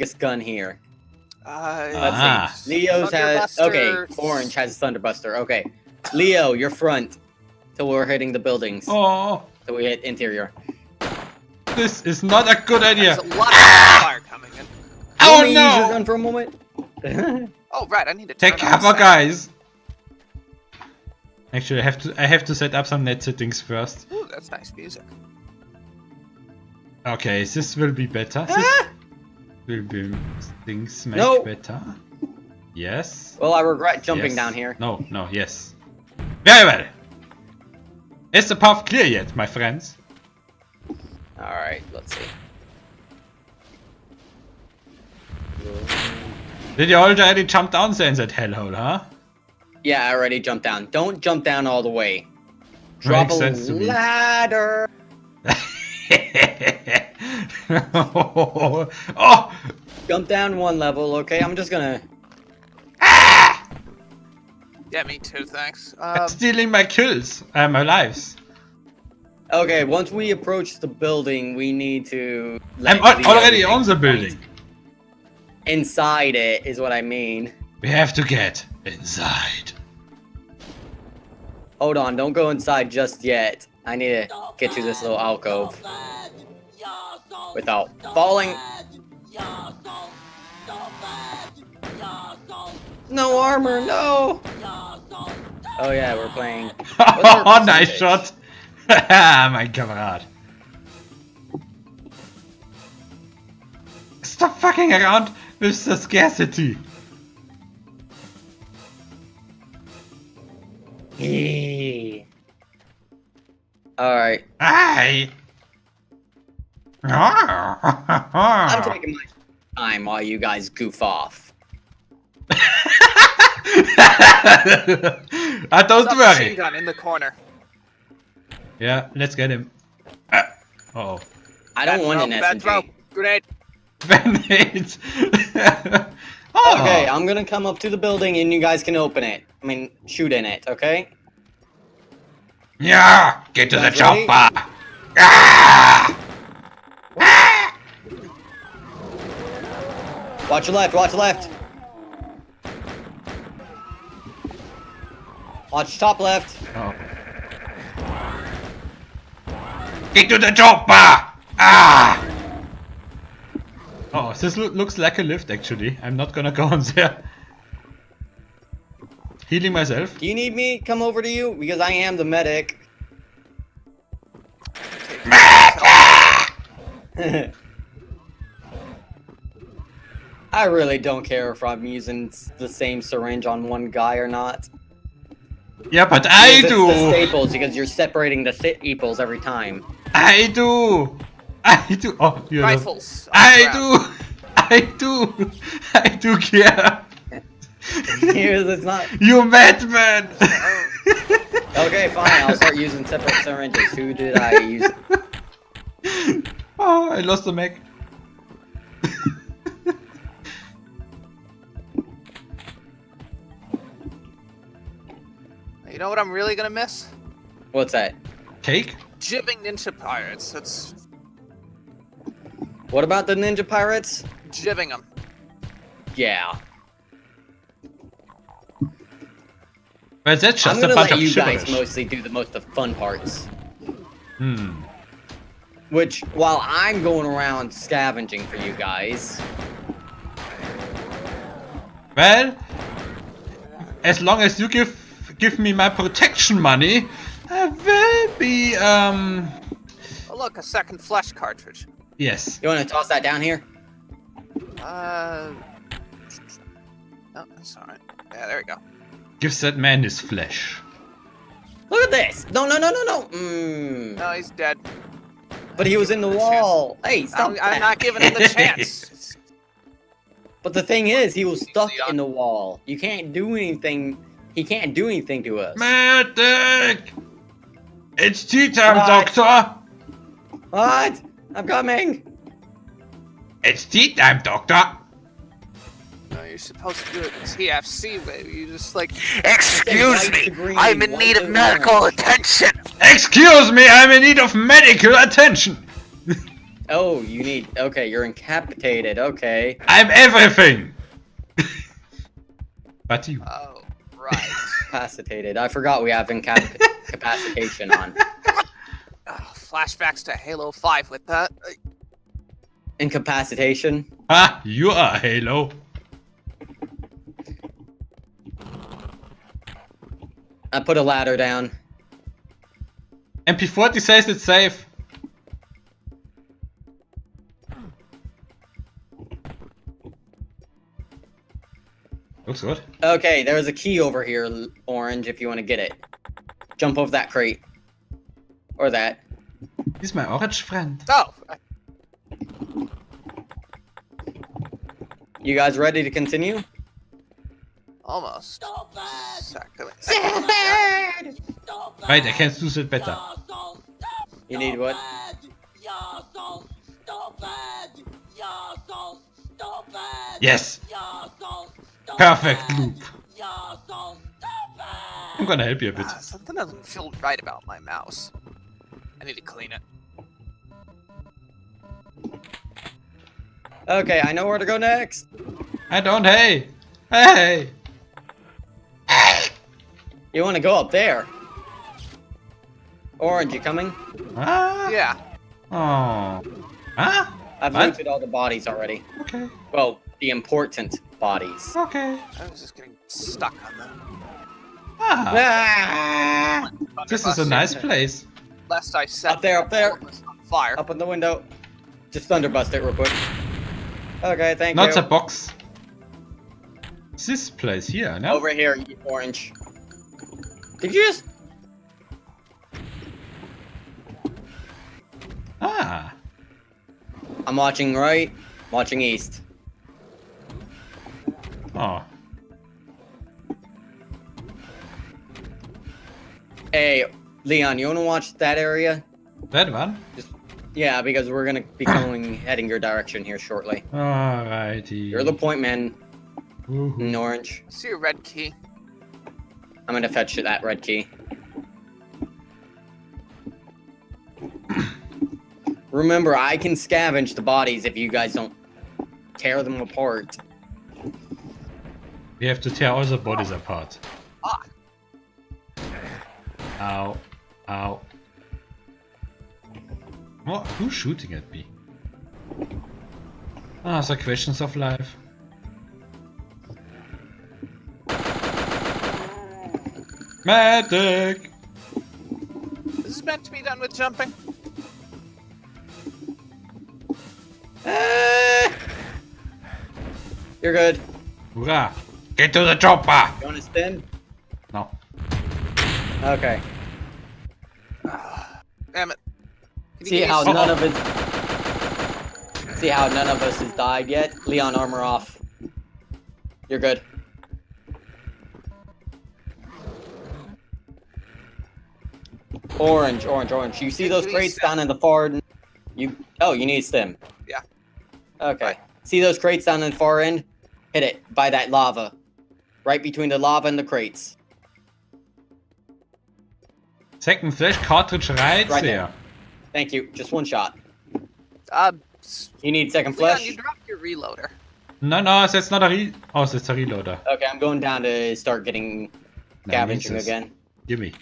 biggest gun here? Uh, Ah. Leo's has okay. Orange has a Thunderbuster. Okay, Leo, you're front till we're hitting the buildings. Oh, Till we hit interior. this is not a good idea. There's a lot of fire coming in. Oh Let me use your no! gun for a moment. Oh, right, I need to Take cover, guys. Actually, I have to. I have to set up some net settings first. sound. Ooh, that's nice music. Okay, this will be better. This Ah! Will be things make No. better. Yes. well, I regret jumping yes. down here. No, no, yes. Very well. Is the path clear yet, my friends? All right, let's see. Did you already jump down there in that hellhole, huh? Yeah, I already jumped down. Don't jump down all the way. Drop Makes a sense to me. ladder. oh! Jump down one level, okay? I'm just gonna. Yeah, me too, thanks. Um, Stealing my kills, uh, my lives. Okay, once we approach the building, we need to. I'm already on the building. Inside it is what I mean. We have to get inside. Hold on, don't go inside just yet. I need to get to this little alcove without falling. No armor, no! Oh yeah, we're playing. Oh, nice shot! Ah, mein Kamerad. Stop fucking around with the scarcity. Alright, Aye. I'm taking my time while you guys goof off. I don't submachine worry. gun in the corner. Yeah, let's get him. Uh oh. I don't Bad want throw, an bad throw. SMG. Grenade. Band-aids. oh. Okay, I'm gonna come up to the building and you guys can open it. I mean, shoot in it, okay? Yeah, get to the Guys ready? chopper. Ah! Watch your left, watch left. Watch top left. Oh. Get to the chopper! Ah! Oh, this loo- looks like a lift actually. I'm not gonna go on there. Healing myself. Do you need me come over to you? Because I am the medic. I really don't care if I'm using the same syringe on one guy or not. Yeah, but I Because it's the do! staples because you're separating the staples every time. I do! I do! Oh, you know. Rifles. on I the do! I do! I do care! Because it's not. you madman! Okay, fine. I'll start using separate syringes. Who did I use? oh, I lost the mech. You know what I'm really gonna miss? What's that? Cake? Gibbing Ninja Pirates. That's What about the Ninja Pirates? gibbing them. Yeah. But that's I'm just a gonna bunch let of you guys gibberish. mostly do the most of fun parts. Hmm. Which, while I'm going around scavenging for you guys, Well, as long as you give give me my protection money, I will be um Oh look, a second flesh cartridge. yes. you want to toss that down here? Uh. No, that's alright. Yeah, there we go. Gives that man his flesh. Look at this! No, no, no, no, no! Mmm. No, he's dead. But he was in the Give him chance. wall! Hey, stop I'm, that. I'm not giving him the chance. But the thing is, he was stuck in the wall. You can't do anything. He can't do anything to us. Medic! It's tea time, What? doctor! What? I'm coming! It's tea time, doctor! No, you're supposed to do it the TFC way. You just like, excuse me, green, I'm in need of medical orange." attention. Excuse me, I'm in need of medical attention! Oh, you need. Okay, you're incapacitated. Okay. I'm everything! but you. Oh, right. Incapacitated. I forgot we have incap- incapacitation on. Ugh, flashbacks to Halo 5 with that. Uh, Incapacitation. Ah, you are Halo. I put a ladder down. MP40 says it's safe. Looks good. Okay, there's a key over here, Orange, if you want to get it. Jump over that crate. Or that. He's my orange friend. Oh, You guys ready to continue? Almost. Second. Right, I can do it better. You need what? Yes! Perfect loop. I'm gonna help you a bit. Ah, something doesn't feel right about my mouse. I need to clean it. Okay, I know where to go next. I don't, hey! Hey! You want to go up there. Orange, you coming? Ah! Yeah. Oh. Ah? I've What? looted all the bodies already. Okay. Well, the important bodies. Okay. I was just getting stuck on them. Ah! Ah! This is a nice place. Lest I set Up there, up there. fire. Up in the window. Just thunderbust it real quick. Okay, thank Not you. Not a box. This place here, no? Over here, you orange. Did you just... Ah. I'm watching right, watching east. Oh. Hey, Leon, you want to watch that area? That one? Yeah, because we're gonna be going heading your direction here shortly. Alrighty. You're the point man Woohoo. in orange. See a red key. I'm gonna fetch that red key. Remember, I can scavenge the bodies if you guys don't tear them apart. We have to tear all the bodies apart. Ah. Ow. Ow. What? Who's shooting at me? Ah, the questions of life. Medic! This is meant to be done with jumping. Ah! You're good. Hurrah! Get to the chopper! You want to spin? No. Okay. Damn it. Can See how some- none of us. See how none of us has died yet? Leon, armor off. You're good. Orange, orange, orange. You see those crates down in the far? n- You. Oh, you need stim. Yeah. Okay. See those crates down in the far end? Hit it by that lava. Right between the lava and the crates. Second flash cartridge right, Right there. there. Thank you. Just one shot. Uh, You need second Leon, flesh? you dropped your reloader. No, no, that's not a re- Oh, that's a reloader. Okay, I'm going down to start getting scavenging Jesus. again. Gimme.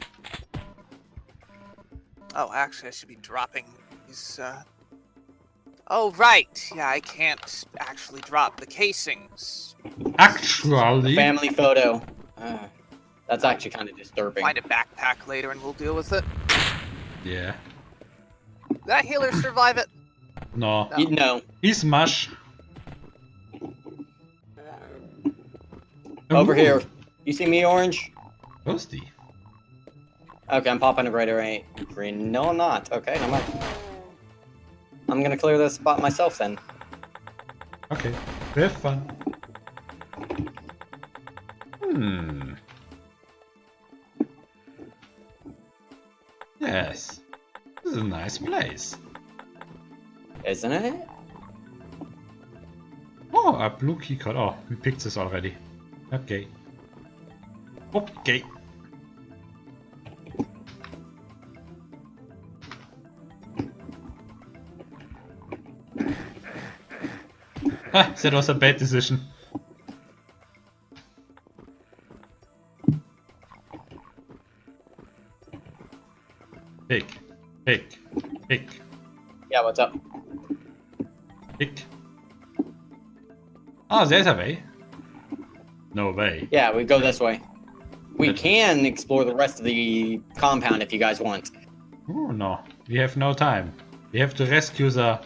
Oh, actually, I should be dropping these, uh... Oh, right. Yeah, I can't actually drop the casings. Actually, Family photo. Uh, that's actually kind of disturbing. Find a backpack later and we'll deal with it. yeah. Did that healer survive it? No. No. know, He's mush. over Ooh, here. You see me, Orange? Ghosty. Okay, I'm popping a greater right. Green. No, I'm not. Okay, never mind. I'm gonna clear this spot myself then. Okay. we Have fun. Hmm. Yes. This is a nice place. Isn't it? Oh, a blue key card. Oh, we picked this already. Okay. Okay. that was a bad decision. Pick, pick, pick, Yeah, what's up? pick. Oh, there's a way. No way. Yeah, we go this way. We can explore the rest of the compound if you guys want. Oh no, we have no time. We have to rescue the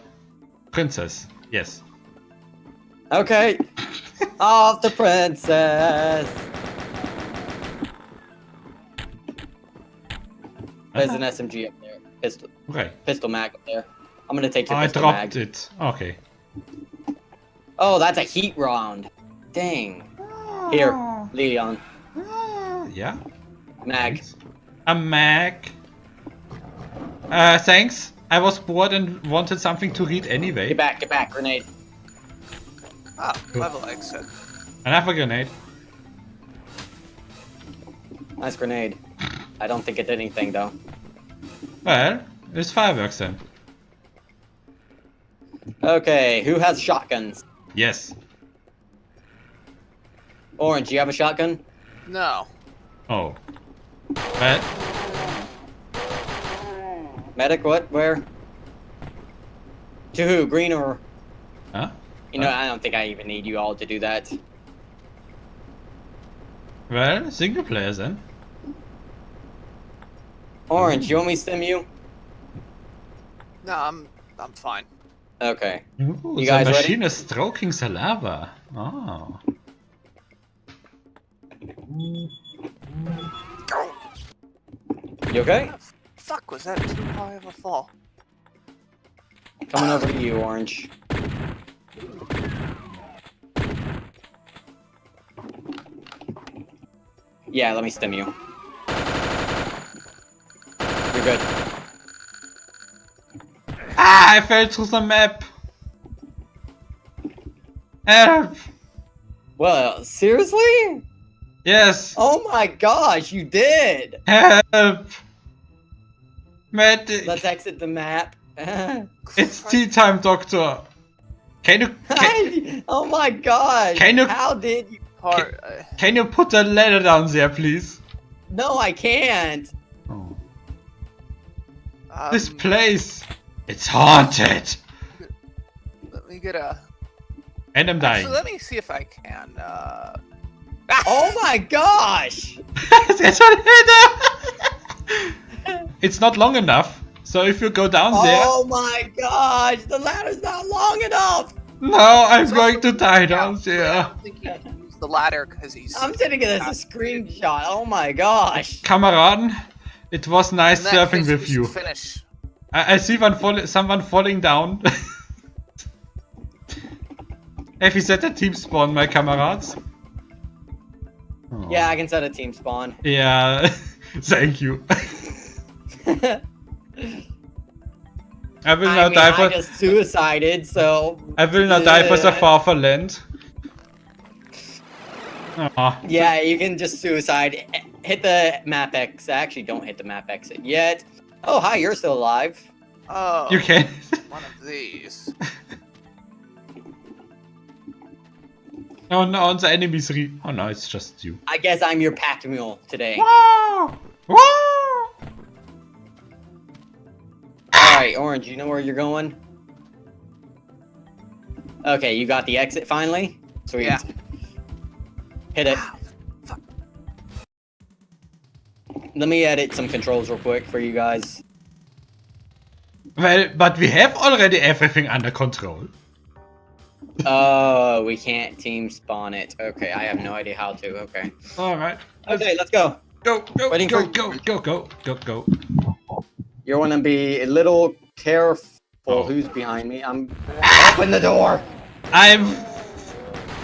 princess. Yes. Okay. Off the princess. There's an SMG up there. Pistol, Right. pistol mag up there. I'm gonna take your I pistol dropped mag. it. Okay. Oh, that's a heat round. Dang. Here, Leon. Ah, yeah. Mag. A mag. Uh, thanks. I was bored and wanted something to read anyway. Get back, get back, grenade. Ah, level exit. Another grenade. Nice grenade. I don't think it did anything though. Well, it's fireworks then. Okay, who has shotguns? Yes. Orange, you have a shotgun? No. Oh. Well, Medic, what? Where? To who? Green or? huh? You know, I don't think I even need you all to do that. Well, single player then. Orange, hmm. you want me to stim you? No, I'm I'm fine. Okay. Ooh, You the guys ready? machine is stroking the lava. Oh. You okay? Fuck, was that too high of a fall? Coming over to you, Orange. Yeah, let me stim you. You're good. Ah, I fell through the map. Help! Well, seriously? Yes, Oh my gosh, you did! help! Medic! Let's exit the map. It's tea time, doctor. Can you can, oh my gosh! Can you- How did you? Part, uh, can you put a ladder down there, please? No, I can't. Oh. um, This place, it's haunted. Let me get a. And I'm dying. Actually, let me see if I can. Uh... Oh my gosh! A ladder. it's not long enough. So if you go down there. Oh my gosh! The ladder's not long enough. no, I'm It's going to die down I there. don't think he can use the ladder because he's. I'm sending it as a screenshot. Oh my gosh! Kameraden, it was nice In surfing with you. Finish. I, I see one fall someone falling down. Have you set a team spawn, my comrades? Oh. Yeah, I can set a team spawn. Yeah, thank you. I will I now mean, die I for just suicided, so. I will now die for the far for land. Aw. Yeah, you can just suicide. Eh, hit the map X. Actually, don't hit the map exit yet. Oh, hi, you're still alive. Oh. You can. One of these. oh no, the enemies re. Oh no, it's just you. I guess I'm your pack mule today. Wow! Wow! Alright, Orange, you know where you're going? Okay, you got the exit finally? Sweet. Yeah. Hit it. Wow. Let me edit some controls real quick for you guys. Well, but we have already everything under control. Oh, we can't team spawn it. Okay, I have no idea how to. Okay. Alright. Okay, let's go. Go, go, Waiting go, for- go, go, go, go, go. You want to be a little careful Oh. who's behind me. I'm. Open the door! I'm...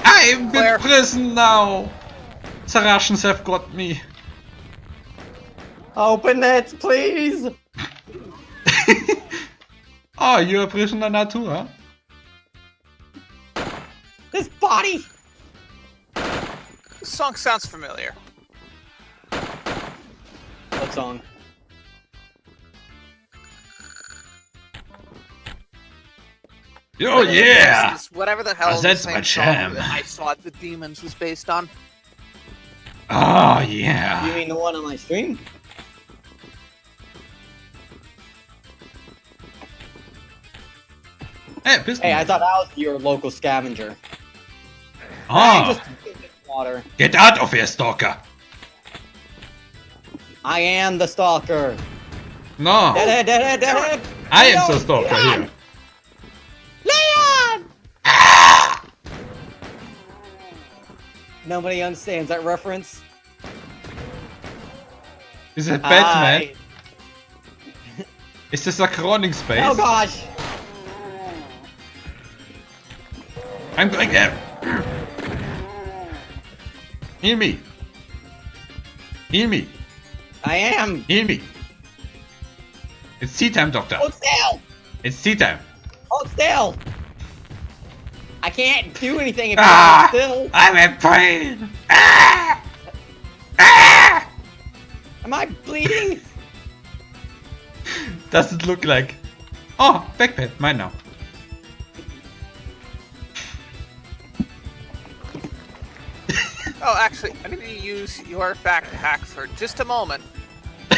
I'm Where? in prison now! The Russians have got me. Open it, please! oh, you're a prisoner now too, huh? This body! This song sounds familiar. What song? Oh yeah! This is whatever the hell the that's same my song jam. that I saw the demons was based on. Oh yeah. You mean the one on my stream? Hey, pistol. Hey, I thought I was your local scavenger. Hey, Oh, just water. get out of here, stalker! I am the stalker. No, Dead, dead, dead, dead, dead. I am the stalker Leon! here. Nobody understands that reference. Is it Batman? I- Is this a crawling space? Oh gosh! I'm going there. Heal me. Heal me. I am! Heal me. It's tea time, doctor. Hold still! It's tea time. Hold still! I can't do anything if Ah! you hold still. I'm in pain. Ah! Ah! Am I bleeding? Doesn't look like. Oh, backpack, mine now. Oh, actually, I'm going to use your backpack for just a moment. I'm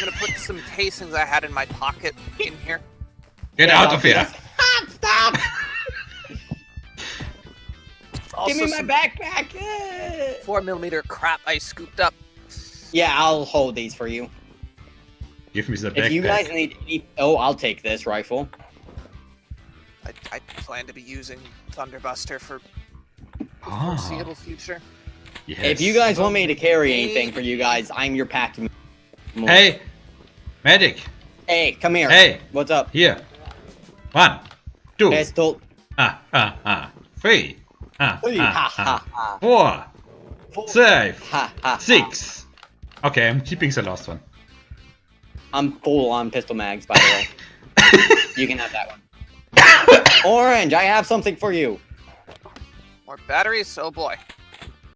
going to put some casings I had in my pocket in here. Get Yeah, out of here. Also, Give me my backpack! four millimeter crap I scooped up. Yeah, I'll hold these for you. Give me the backpack. If you guys need any... Oh, I'll take this rifle. I, I plan to be using Thunderbuster for the Ah, foreseeable future. yes. If you guys want me to carry anything for you guys, I'm your pack. Hey, medic. Hey, come here. Hey, What's up? here. One, two, Pistol. ah, ah, ah, three, Three. Ha, ha, ha. four, Four. five, Ha, ha, ha. six. Okay, I'm keeping the last one. I'm full on pistol mags, by the way. you can have that one. Orange, I have something for you. More batteries? Oh boy.